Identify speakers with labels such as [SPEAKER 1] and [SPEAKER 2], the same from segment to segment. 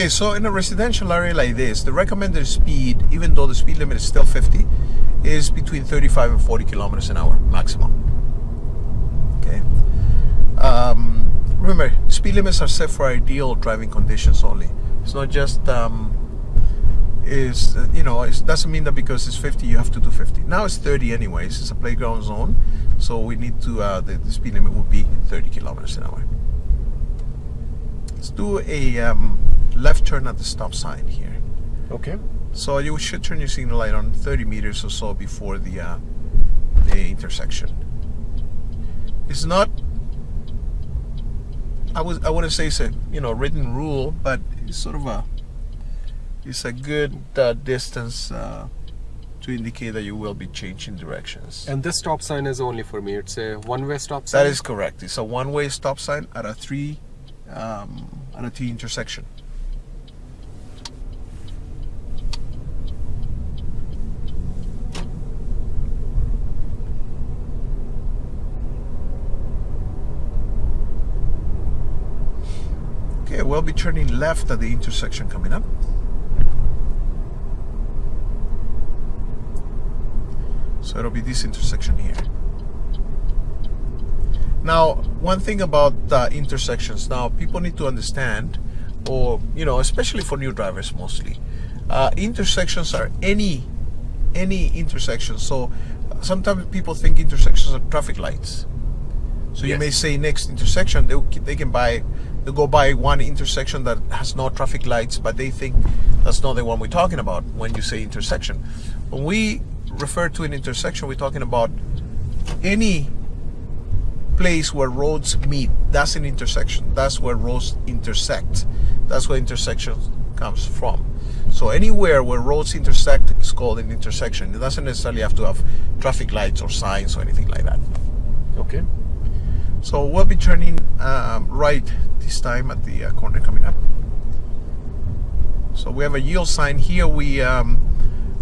[SPEAKER 1] Okay, so in a residential area like this, the recommended speed, even though the speed limit is still 50, is between 35 and 40 kilometers an hour maximum. Okay. Um, remember, speed limits are set for ideal driving conditions only. It's not just um, is you know it doesn't mean that because it's 50 you have to do 50. Now it's 30 anyways. It's a playground zone, so we need to uh, the, the speed limit would be 30 kilometers an hour. Let's do a um, left turn at the stop sign here.
[SPEAKER 2] Okay.
[SPEAKER 1] So you should turn your signal light on 30 meters or so before the uh, the intersection. It's not. I was I wouldn't say it's a you know written rule, but it's sort of a it's a good uh, distance uh, to indicate that you will be changing directions.
[SPEAKER 2] And this stop sign is only for me. It's a one-way stop sign.
[SPEAKER 1] That is correct. It's a one-way stop sign at a three um, at a T intersection. We'll be turning left at the intersection coming up. So it'll be this intersection here. Now, one thing about uh, intersections, now people need to understand, or you know, especially for new drivers mostly, uh, intersections are any any intersection. So sometimes people think intersections are traffic lights. So you may say next intersection they they can buy they go by one intersection that has no traffic lights, but they think that's not the one we're talking about when you say intersection. When we refer to an intersection, we're talking about any place where roads meet. That's an intersection. That's where roads intersect. That's where intersection comes from. So anywhere where roads intersect is called an intersection. It doesn't necessarily have to have traffic lights or signs or anything like that.
[SPEAKER 2] Okay.
[SPEAKER 1] So we'll be turning um, right this time at the uh, corner coming up. So we have a yield sign here. We um,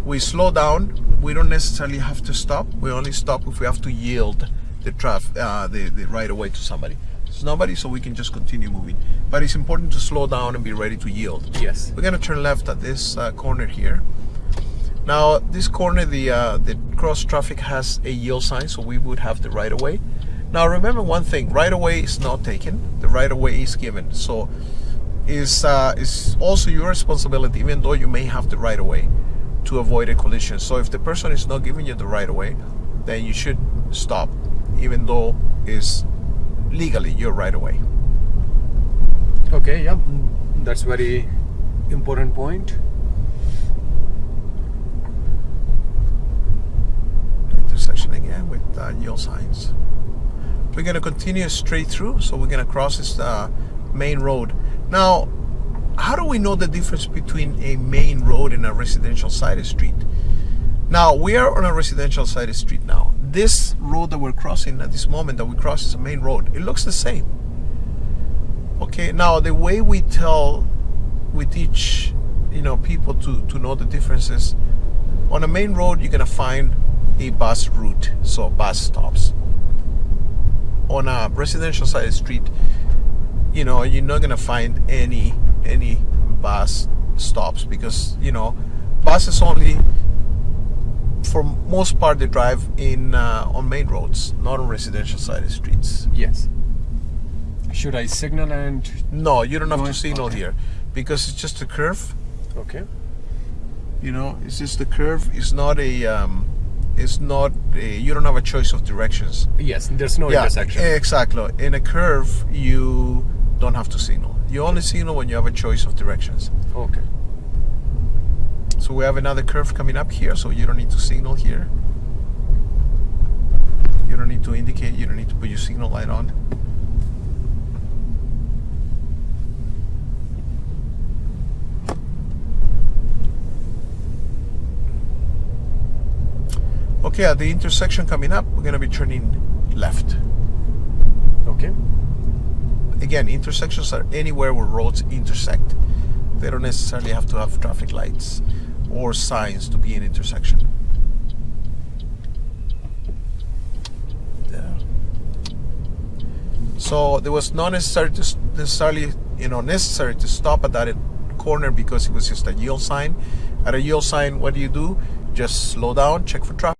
[SPEAKER 1] we slow down. We don't necessarily have to stop. We only stop if we have to yield the traffic, uh, the the right away to somebody. There's nobody, so we can just continue moving. But it's important to slow down and be ready to yield.
[SPEAKER 2] Yes.
[SPEAKER 1] We're gonna turn left at this uh, corner here. Now, this corner, the uh, the cross traffic has a yield sign, so we would have the right away. way. Now, remember one thing: right of way is not taken; the right of way is given. So, is uh, is also your responsibility, even though you may have the right of way, to avoid a collision. So, if the person is not giving you the right of way, then you should stop, even though is legally your right of way.
[SPEAKER 2] Okay. Yeah. That's very important point.
[SPEAKER 1] intersection again with uh, yield signs. We're going to continue straight through, so we're going to cross this uh, main road. Now, how do we know the difference between a main road and a residential side street? Now, we are on a residential side street now. This road that we're crossing at this moment that we cross is a main road. It looks the same. Okay, now the way we tell, we teach, you know, people to, to know the differences on a main road you're gonna find a bus route so bus stops on a residential side street you know you're not gonna find any any bus stops because you know buses only for most part they drive in uh, on main roads not on residential side streets
[SPEAKER 2] Yes. Should I signal and
[SPEAKER 1] no you don't have to signal
[SPEAKER 2] okay.
[SPEAKER 1] here because it's just a curve
[SPEAKER 2] okay?
[SPEAKER 1] you know it's just a curve it's not a um, it's not a, you don't have a choice of directions
[SPEAKER 2] Yes. There's no intersection.
[SPEAKER 1] exactly in a curve you don't have to signal you only signal when you have a choice of directions
[SPEAKER 2] Okay.
[SPEAKER 1] so we have another curve coming up here so you don't need to signal here you don't need to indicate you don't need to put your signal light on Okay, at the intersection coming up, we're gonna be turning left.
[SPEAKER 2] Okay.
[SPEAKER 1] Again, intersections are anywhere where roads intersect. They don't necessarily have to have traffic lights or signs to be an intersection. Yeah. So there was not necessary to necessarily, you know, necessary to stop at that corner because it was just a yield sign. At a yield sign, what do you do? Just slow down, check for traffic.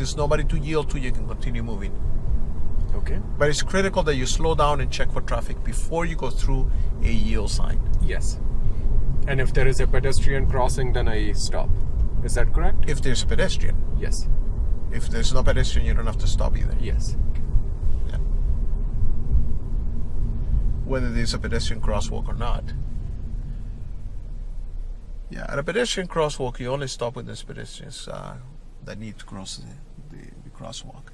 [SPEAKER 1] If there's nobody to yield to, you can continue moving.
[SPEAKER 2] Okay.
[SPEAKER 1] But it's critical that you slow down and check for traffic before you go through a yield sign.
[SPEAKER 2] Yes. And if there is a pedestrian crossing, then I stop. Is that correct?
[SPEAKER 1] If there's a pedestrian.
[SPEAKER 2] Yes.
[SPEAKER 1] If there's no pedestrian, you don't have to stop either.
[SPEAKER 2] Yes.
[SPEAKER 1] Yeah. Whether there's a pedestrian crosswalk or not. Yeah, at a pedestrian crosswalk, you only stop when there's pedestrians uh, that need to cross the, the, the crosswalk.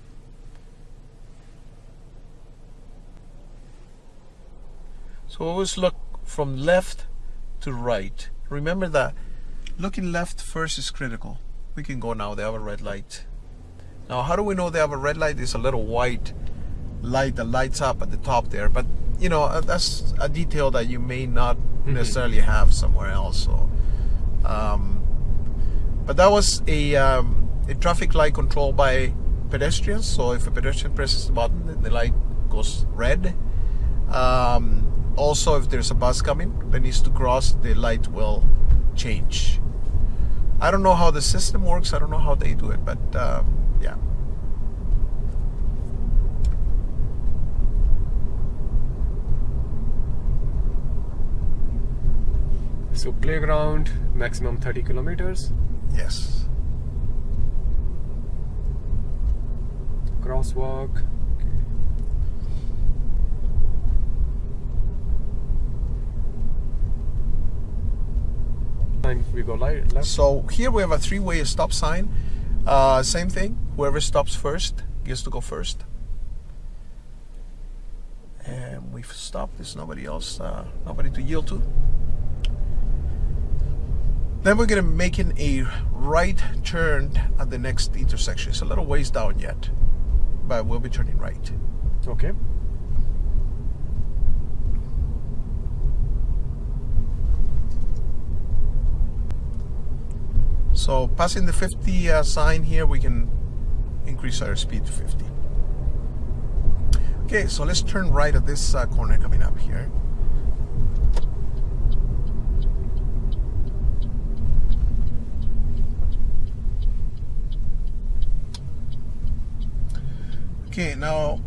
[SPEAKER 1] So always look from left to right. Remember that looking left first is critical. We can go now, they have a red light. Now, how do we know they have a red light? There's a little white light that lights up at the top there, but you know uh, that's a detail that you may not necessarily have somewhere else. So, um, but that was a um, a traffic light controlled by pedestrians. So if a pedestrian presses the button, the light goes red. Um, also, if there's a bus coming that needs to cross, the light will change. I don't know how the system works. I don't know how they do it, but um, yeah.
[SPEAKER 2] So playground maximum 30 kilometers.
[SPEAKER 1] Yes.
[SPEAKER 2] Crosswalk. We go left.
[SPEAKER 1] So here we have a three-way stop sign. Uh, same thing. Whoever stops first gets to go first. And we've stopped. There's nobody else, uh, nobody to yield to. Then we're gonna making a right turn at the next intersection. It's a little ways down yet, but we'll be turning right.
[SPEAKER 2] Okay.
[SPEAKER 1] So passing the 50 uh, sign here, we can increase our speed to 50. Okay, so let's turn right at this uh, corner coming up here. Okay, now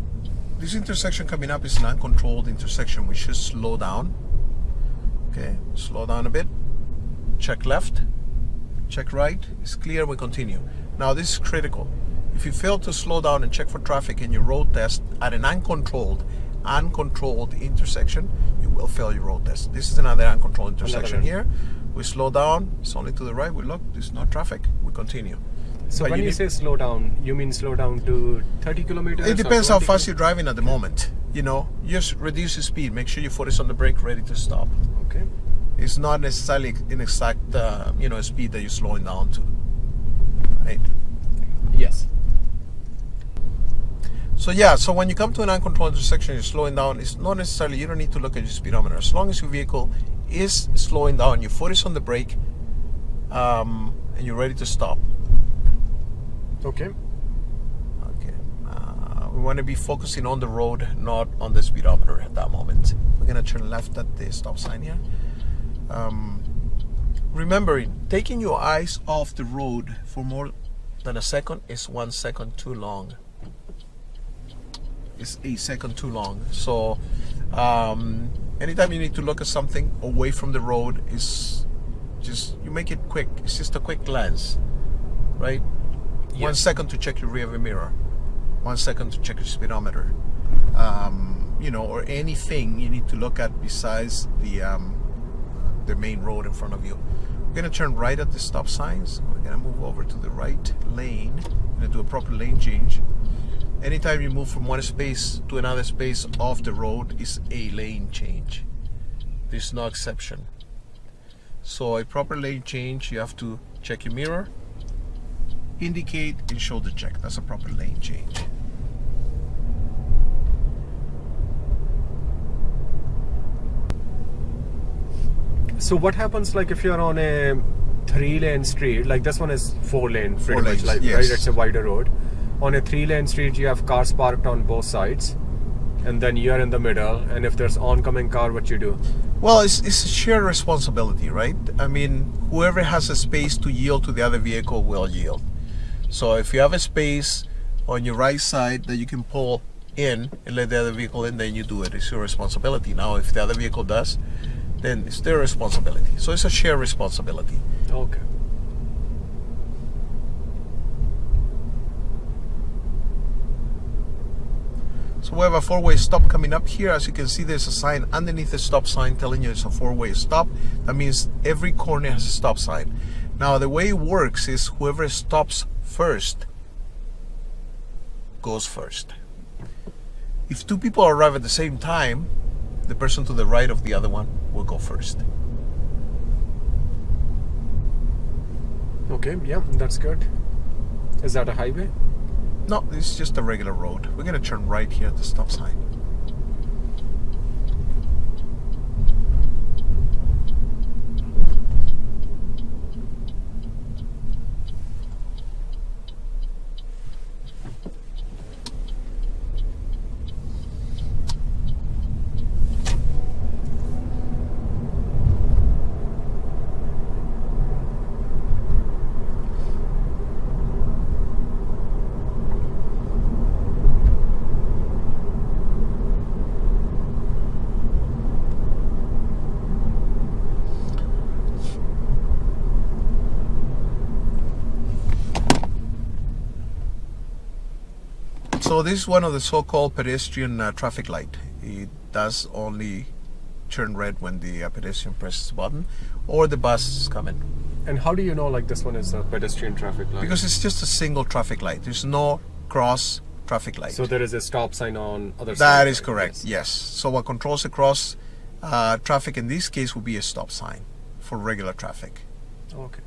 [SPEAKER 1] this intersection coming up is an uncontrolled intersection. We should slow down. Okay, slow down a bit. Check left. Check right. It's clear. We continue. Now this is critical. If you fail to slow down and check for traffic in your road test at an uncontrolled, uncontrolled intersection, you will fail your road test. This is another uncontrolled intersection here. We slow down. It's only to the right. We look. There's no traffic. We continue.
[SPEAKER 2] So when
[SPEAKER 1] you
[SPEAKER 2] you, say slow down, you mean slow down to 30 kilometers?
[SPEAKER 1] It depends how fast you're driving at the moment. You know, just reduce the speed. Make sure your foot is on the brake, ready to stop.
[SPEAKER 2] Okay.
[SPEAKER 1] It's not necessarily an exact, uh, you know, speed that you're slowing down to. Right.
[SPEAKER 2] Yes.
[SPEAKER 1] So yeah, so when you come to an uncontrolled intersection, you're slowing down. It's not necessarily you don't need to look at your speedometer. As long as your vehicle is slowing down, your foot is on the brake, um, and you're ready to stop.
[SPEAKER 2] Okay.
[SPEAKER 1] Okay. Uh, we want to be focusing on the road, not on the speedometer at that moment. We're gonna turn left at the stop sign here. Um, remembering, taking your eyes off the road for more than a second is one second too long. It's a second too long. So, um, anytime you need to look at something away from the road, is just you make it quick. It's just a quick glance, right? One second to check your rear view mirror, one second to check your speedometer, um, you know, or anything you need to look at besides the um, the main road in front of you. We're gonna turn right at the stop signs. We're gonna move over to the right lane. We're gonna do a proper lane change. Anytime you move from one space to another space off the road is a lane change. There's no exception. So a proper lane change, you have to check your mirror, indicate and shoulder check. That's a proper lane change.
[SPEAKER 2] So what happens like if you're on a three lane street, like this one is four lane pretty
[SPEAKER 1] Four
[SPEAKER 2] much,
[SPEAKER 1] lanes,
[SPEAKER 2] like
[SPEAKER 1] yes.
[SPEAKER 2] right, it's a wider road. On a three lane street you have cars parked on both sides and then you're in the middle and if there's oncoming car what you do?
[SPEAKER 1] Well, it's, it's a shared responsibility, right? I mean, whoever has a space to yield to the other vehicle will yield. So if you have a space on your right side that you can pull in and let the other vehicle in, then you do it. It's your responsibility. Now, if the other vehicle does, then it's their responsibility. So it's a shared responsibility.
[SPEAKER 2] Okay.
[SPEAKER 1] So we have a four-way stop coming up here. As you can see, there's a sign underneath the stop sign telling you it's a four-way stop. That means every corner has a stop sign. Now, the way it works is whoever stops first goes first. If two people arrive at the same time, the person to the right of the other one will go first.
[SPEAKER 2] Okay, yeah, that's good. Is that a highway?
[SPEAKER 1] No, it's just a regular road. We're gonna turn right here at the stop sign. So this is one of the so-called pedestrian uh, traffic light. It does only turn red when the uh, pedestrian presses the button or the bus is coming.
[SPEAKER 2] And how do you know like this one is a pedestrian traffic light?
[SPEAKER 1] Because it's just a single traffic light. There's no cross traffic light.
[SPEAKER 2] so there is a stop sign on other side.
[SPEAKER 1] That is correct,
[SPEAKER 2] Yes.
[SPEAKER 1] yes. So what controls the cross uh, traffic in this case would be a stop sign for regular traffic.
[SPEAKER 2] Okay.